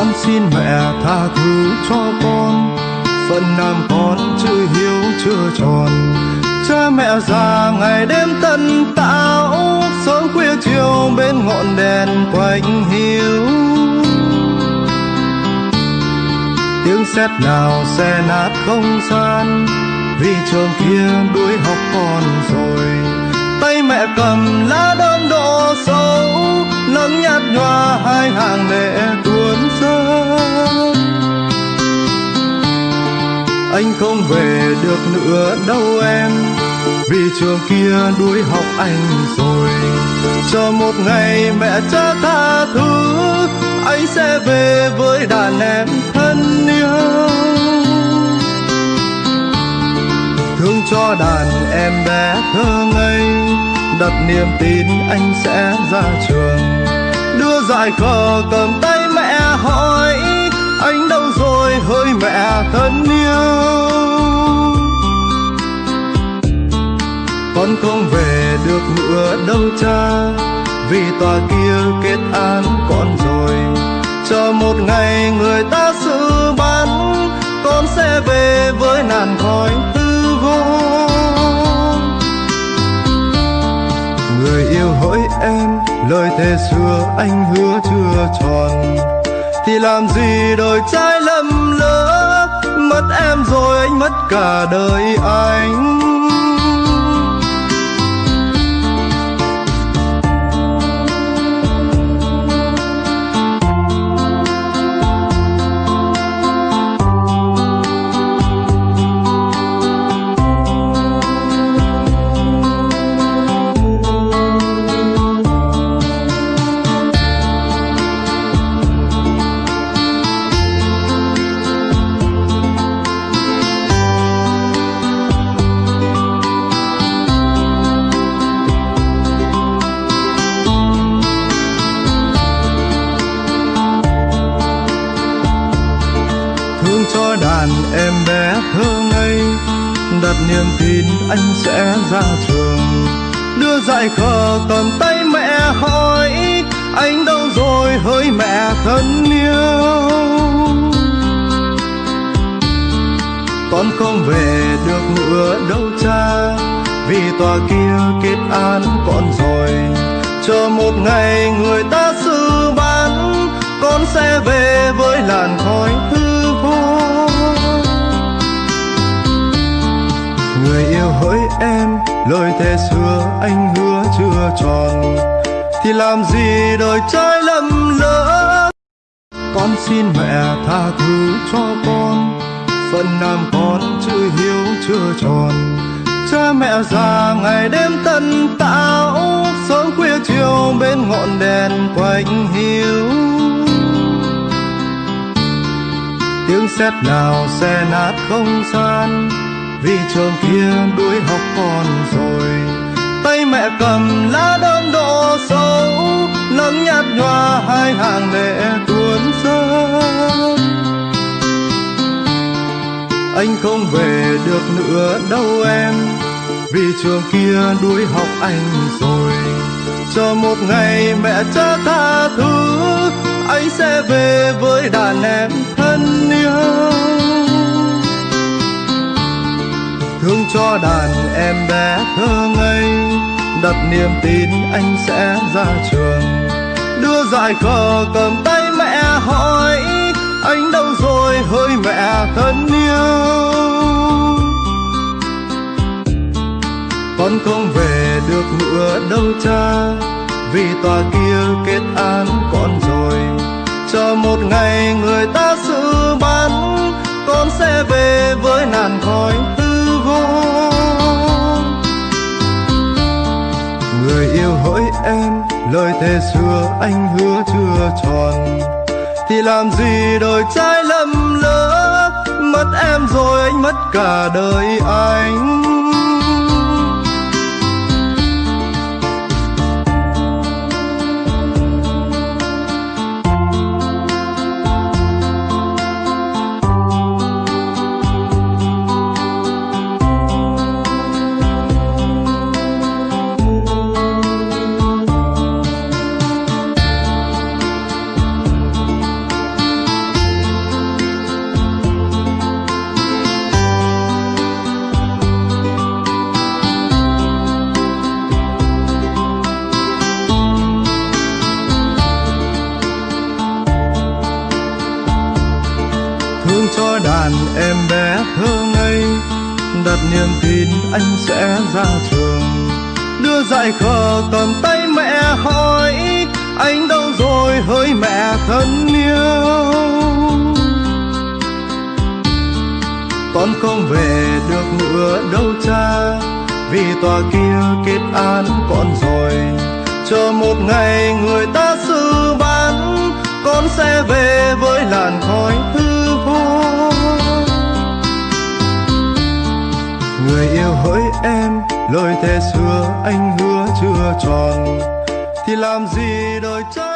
con xin mẹ tha thứ cho con. Phận làm con chưa hiếu chưa tròn. Cha mẹ già ngày đêm tận tạo sớm khuya chiều bên ngọn đèn quạnh hiu tiếng sét nào xe nát không gian, vì trường kia đuổi học con rồi. Tay mẹ cầm lá đơn độ sâu nắng nhạt nhòa hai hàng lệ tuôn anh không về được nữa đâu em. Vì trường kia đuổi học anh rồi. Chờ một ngày mẹ cha tha thứ, anh sẽ về với đàn em thân yêu. Thương cho đàn em bé thơ ngây, đặt niềm tin anh sẽ ra trường. Đưa dại khờ cầm tay mẹ hỏi, anh đâu rồi hỡi mẹ thân con không về được nữa đâu cha. Vì tòa kia kết án con rồi, chờ một ngày người ta xử bắn con sẽ về với nàn khói tư vô người yêu hỡi em, lời thề xưa anh hứa chưa tròn. Thì làm gì đời trai lầm lỡ, mất em rồi anh mất cả đời anh. Cho đàn em bé thơ ngây. Đặt niềm tin anh sẽ ra trường. Đưa dại khờ cầm tay mẹ hỏi, anh đâu rồi hỡi mẹ thân yêu? Con không về được nữa đâu cha, vì tòa kia kết án con rồi. Chờ một ngày người ta xử bán, con sẽ về với làn khói hư lời thề xưa anh hứa chưa tròn, thì làm gì đời trái lầm lỡ? Con xin mẹ tha thứ cho con phận làm con chưa hiếu chưa tròn. Cha mẹ già ngày đêm tận tạo sớm khuya chiều bên ngọn đèn quạnh hiu tiếng sét nào xe nát không gian, vì trường kia đuổi học con cầm lá đơn độ sâu nắng nhạt nhòa hai hàng lệ tuôn rơi anh không về được nữa đâu em, vì trường kia đuổi học anh rồi. Chờ một ngày mẹ cha tha thứ, anh sẽ về với đàn em thân yêu. Thương cho đàn em bé thơ ngây đặt niềm tin anh sẽ ra trường. Đưa dại cờ cầm tay mẹ hỏi, anh đâu rồi hỡi mẹ thân yêu? Con không về được nữa đâu cha, vì tòa kia kết án con rồi. Chờ một ngày người ta xử bắn, con sẽ về với nàn khói tư em. Lời thề xưa anh hứa chưa tròn. Thì làm gì đời trai lầm lỡ? Mất em rồi anh mất cả đời anh. Cho đàn em bé thơ ngây. Đặt niềm tin anh sẽ ra trường. Đưa dạy khờ cầm tay mẹ hỏi, anh đâu rồi hỡi mẹ thân yêu? Con không về được nữa đâu cha, vì tòa kia kết án con rồi. Chờ một ngày người ta xử bán con sẽ về với làn khói thương hỡi em lời thề xưa anh hứa chưa tròn. Thì làm gì đời trái